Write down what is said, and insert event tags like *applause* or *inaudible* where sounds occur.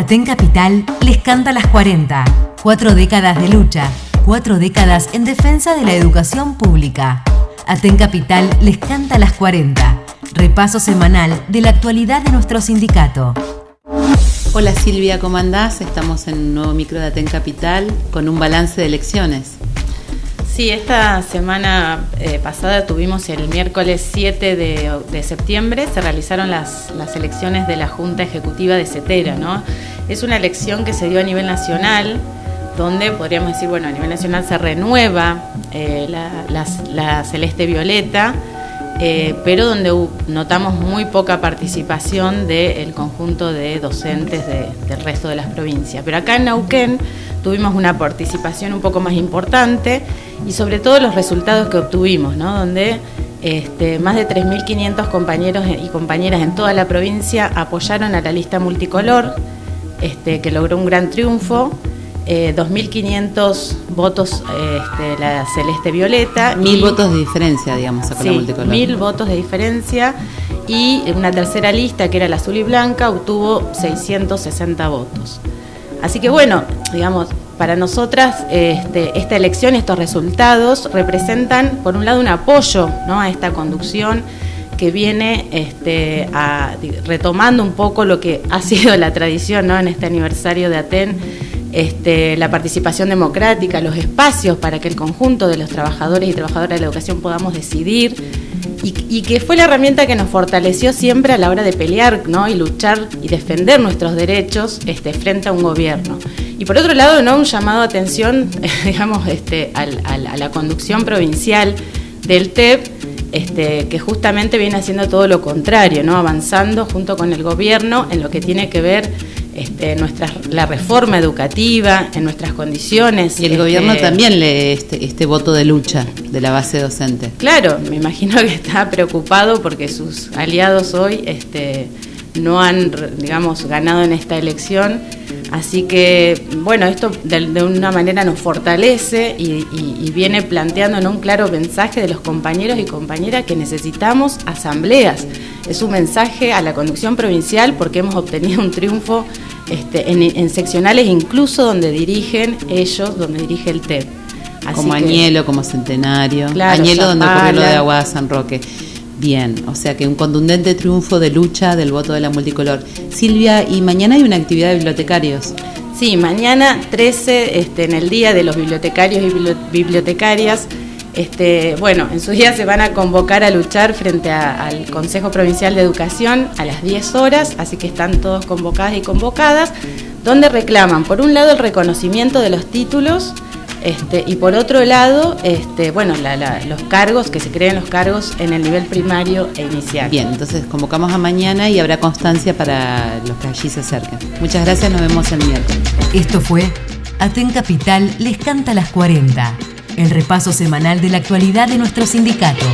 Aten Capital les canta las 40. Cuatro décadas de lucha, cuatro décadas en defensa de la educación pública. Aten Capital les canta las 40. Repaso semanal de la actualidad de nuestro sindicato. Hola Silvia, ¿cómo andás? Estamos en un nuevo micro de Aten Capital con un balance de elecciones. Sí, esta semana eh, pasada tuvimos el miércoles 7 de, septiembre, se realizaron las, elecciones de la Junta Ejecutiva de CETERA, ¿no? Es una elección que se dio a nivel nacional, donde podríamos decir, bueno, a nivel nacional se renueva eh, la, celeste violeta, eh, pero donde notamos muy poca participación del conjunto de docentes del resto de las provincias. Pero acá en Neuquén tuvimos una participación un poco más importante y sobre todo los resultados que obtuvimos, ¿no? donde este, más de 3.500 compañeros y compañeras en toda la provincia apoyaron a la lista multicolor, este, que logró un gran triunfo. 2.500 eh, votos este, la celeste violeta. Mil votos de diferencia, digamos, con la multicolor. Mil votos de diferencia. Y una tercera lista, que era la azul y blanca, obtuvo 660 votos. Así que bueno, digamos, para nosotras este, esta elección, estos resultados representan, por un lado, un apoyo a esta conducción que viene este, retomando un poco lo que ha sido la tradición en este aniversario de Aten, este, la participación democrática, los espacios para que el conjunto de los trabajadores y trabajadoras de la educación podamos decidir y, que fue la herramienta que nos fortaleció siempre a la hora de pelear y luchar y defender nuestros derechos frente a un gobierno. Y por otro lado, ¿no? un llamado de atención, *laughs* digamos, este, a la conducción provincial del TEP, este, que justamente viene haciendo todo lo contrario, ¿no? avanzando junto con el gobierno en lo que tiene que ver este, nuestra, la reforma educativa, en nuestras condiciones. Y el gobierno este, también lee este, este voto de lucha de la base docente. Claro, me imagino que está preocupado porque sus aliados hoy este, no han, digamos, ganado en esta elección Así que, bueno, esto de, una manera nos fortalece y, viene planteando un claro mensaje de los compañeros y compañeras que necesitamos asambleas. Es un mensaje a la conducción provincial porque hemos obtenido un triunfo este, en, seccionales incluso donde dirigen ellos, donde dirige el TEP. como Añelo, como Centenario. Añelo donde ocurrió lo de Aguada San Roque. Bien, o sea que un contundente triunfo de lucha del voto de la multicolor. Silvia, y mañana hay una actividad de bibliotecarios. Sí, mañana 13, este, en el Día de los Bibliotecarios y Bibliotecarias, este, bueno, en sus días se van a convocar a luchar frente al Consejo Provincial de Educación a las 10 horas, así que están todos convocadas y convocadas, donde reclaman, por un lado, el reconocimiento de los títulos, este, y por otro lado, este, bueno, los cargos, que se creen los cargos en el nivel primario e inicial. Bien, entonces convocamos a mañana y habrá constancia para los que allí se acerquen. Muchas gracias, nos vemos el miércoles. Esto fue Aten Capital les canta las 40, el repaso semanal de la actualidad de nuestro sindicato.